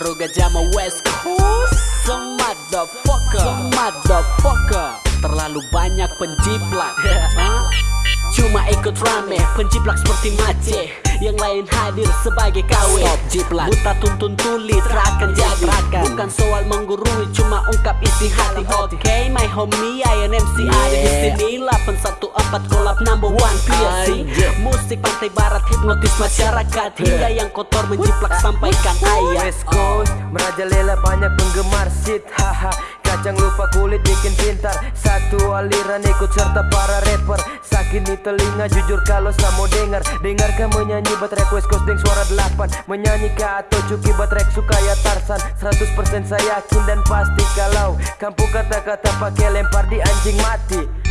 baru gajah mau West Coast. Some motherfucker. Some motherfucker Terlalu banyak penjiplak? Cuma ikut rame Penjiplak seperti Mace. Yang lain hadir sebagai KW Stop jiplak. Buta tuntun tuli terakan jadi. Bukan soal menggurui Cuma ungkap isi hati. Oke okay, my homie I am MC Ada di sini 814 kolab number one. PSC Musik pantai barat hipnotis masyarakat. Hingga yang kotor menjiplak sampaikan ayat West Coast Merajalela banyak penggemar shit Haha. Kacang lupa kulit bikin pintar. Satu aliran ikut serta para rapper. Sakit di telinga jujur kalau saya mau dengar. Dengarkan menyanyi batrek West Coast deng suara delapan. Menyanyi ke atau cuki batrek suka ya Tarsan. 100% saya yakin dan pasti kalau Kampung kata-kata pakai lempar di anjing mati